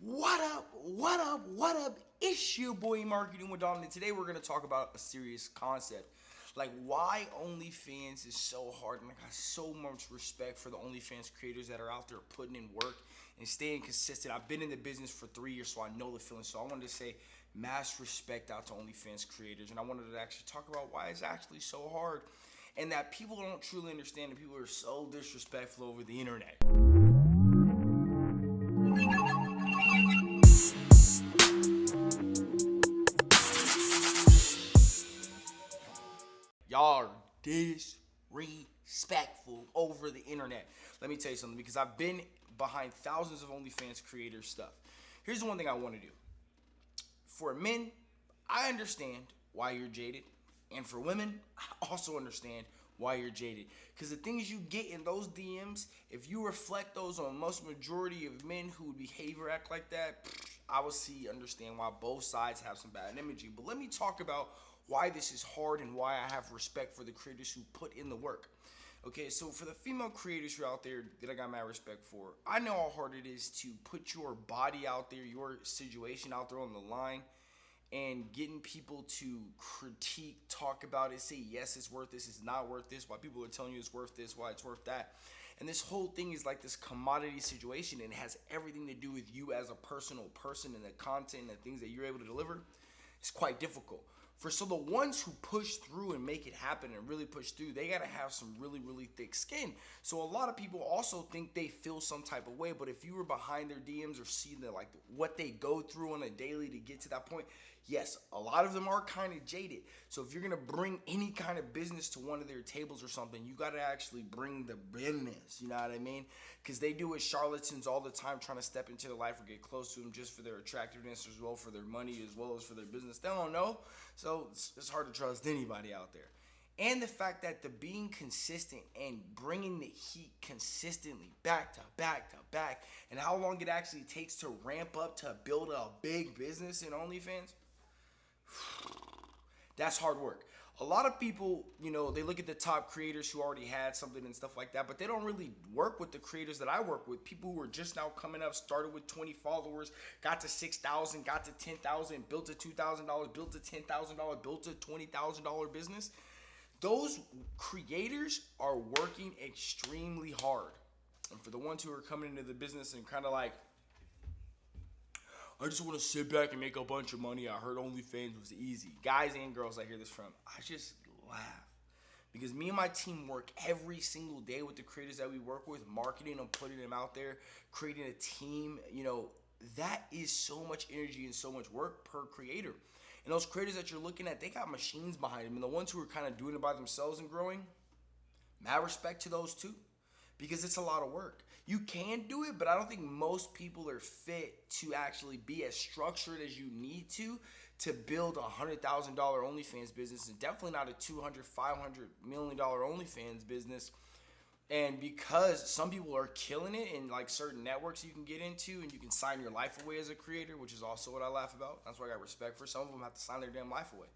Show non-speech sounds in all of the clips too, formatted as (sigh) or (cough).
What up? What up? What up? It's your boy Marketing with Don, and today we're gonna talk about a serious concept. Like why OnlyFans is so hard, and I got so much respect for the OnlyFans creators that are out there putting in work and staying consistent. I've been in the business for three years, so I know the feeling. So I wanted to say mass respect out to OnlyFans creators, and I wanted to actually talk about why it's actually so hard, and that people don't truly understand, and people are so disrespectful over the internet. Y'all are disrespectful over the internet. Let me tell you something because I've been behind thousands of OnlyFans creators stuff. Here's the one thing I want to do. For men, I understand why you're jaded. And for women, (laughs) I also understand why you're jaded. Because the things you get in those DMs, if you reflect those on most majority of men who would behave or act like that, I will see, understand why both sides have some bad imagery. But let me talk about why this is hard and why I have respect for the creators who put in the work. Okay, so for the female creators who are out there that I got my respect for, I know how hard it is to put your body out there, your situation out there on the line, and getting people to critique, talk about it, say yes, it's worth this, it's not worth this, why people are telling you it's worth this, why it's worth that. And this whole thing is like this commodity situation and has everything to do with you as a personal person and the content and the things that you're able to deliver. It's quite difficult for so the ones who push through and make it happen and really push through they got to have some really really thick skin. So a lot of people also think they feel some type of way but if you were behind their dms or see the like what they go through on a daily to get to that point yes a lot of them are kind of jaded. So if you're gonna bring any kind of business to one of their tables or something you got to actually bring the business you know what i mean? Because they do it charlatans all the time trying to step into their life or get close to them just for their attractiveness as well for their money as well as for their business. They don't know. So it's, it's hard to trust anybody out there. And the fact that the being consistent and bringing the heat consistently back to back to back, and how long it actually takes to ramp up to build a big business in OnlyFans, that's hard work a lot of people, you know, they look at the top creators who already had something and stuff like that, but they don't really work with the creators that I work with. People who are just now coming up, started with 20 followers, got to 6,000, got to 10,000, built a $2,000, built a $10,000, built a $20,000 business. Those creators are working extremely hard. And for the ones who are coming into the business and kind of like, I just want to sit back and make a bunch of money. I heard OnlyFans was easy. Guys and girls, I hear this from. I just laugh because me and my team work every single day with the creators that we work with, marketing and putting them out there, creating a team. You know, that is so much energy and so much work per creator. And those creators that you're looking at, they got machines behind them. And the ones who are kind of doing it by themselves and growing, mad respect to those too because it's a lot of work. You can do it, but I don't think most people are fit to actually be as structured as you need to to build a hundred thousand dollar OnlyFans business, and definitely not a 200, 500 million dollar OnlyFans business. And because some people are killing it in like certain networks you can get into, and you can sign your life away as a creator, which is also what I laugh about. That's why I got respect for. Some of them have to sign their damn life away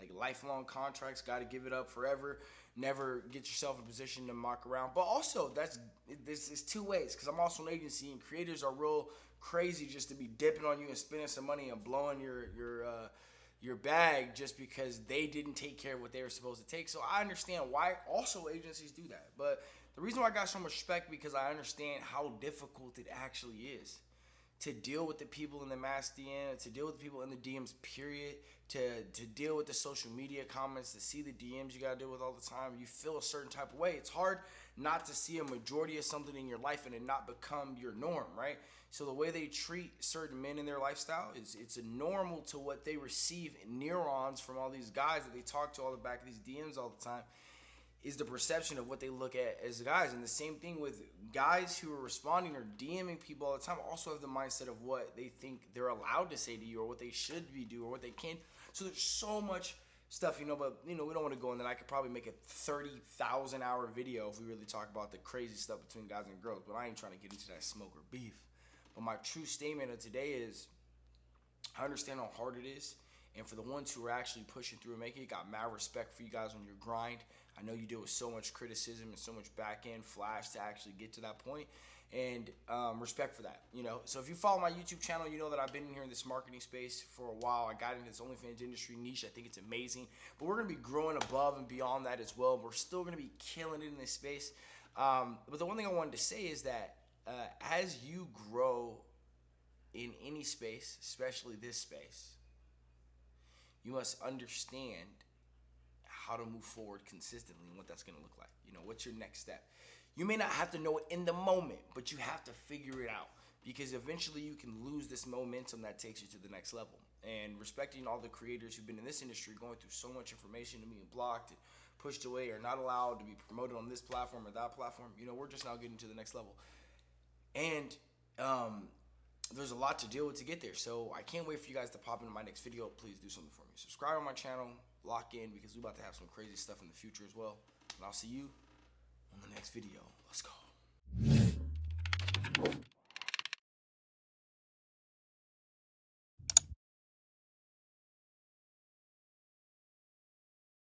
like lifelong contracts, got to give it up forever. Never get yourself in a position to mock around. But also, that's this is two ways because I'm also an agency and creators are real crazy just to be dipping on you and spending some money and blowing your your uh, your bag just because they didn't take care of what they were supposed to take. So I understand why also agencies do that. But the reason why I got so much respect because I understand how difficult it actually is to deal with the people in the mass DM, to deal with the people in the DMs, period, to, to deal with the social media comments, to see the DMs you gotta deal with all the time. You feel a certain type of way. It's hard not to see a majority of something in your life and it not become your norm, right? So the way they treat certain men in their lifestyle is it's a normal to what they receive neurons from all these guys that they talk to all the back of these DMs all the time is the perception of what they look at as guys. And the same thing with guys who are responding or DMing people all the time also have the mindset of what they think they're allowed to say to you or what they should be do or what they can. So there's so much stuff, you know, but you know, we don't want to go in that. I could probably make a 30,000 hour video if we really talk about the crazy stuff between guys and girls, but I ain't trying to get into that smoke or beef. But my true statement of today is I understand how hard it is. And for the ones who are actually pushing through and making it, got mad respect for you guys on your grind. I know you deal with so much criticism and so much back end flash to actually get to that point. and um, respect for that. You know, so if you follow my YouTube channel, you know that I've been in here in this marketing space for a while. I got into this OnlyFans industry niche. I think it's amazing, but we're gonna be growing above and beyond that as well. We're still gonna be killing it in this space. Um, but the one thing I wanted to say is that uh, as you grow in any space, especially this space, you must understand how to move forward consistently and what that's to look like. You know, what's your next step? You may not have to know it in the moment, but you have to figure it out because eventually you can lose this momentum that takes you to the next level. And respecting all the creators who've been in this industry going through so much information and being blocked and pushed away or not allowed to be promoted on this platform or that platform, you know, we're just now getting to the next level. And um, there's a lot to deal with to get there. So I can't wait for you guys to pop into my next video. Please do something for me. Subscribe on my channel, lock in because we're about to have some crazy stuff in the future as well. And I'll see you on the next video.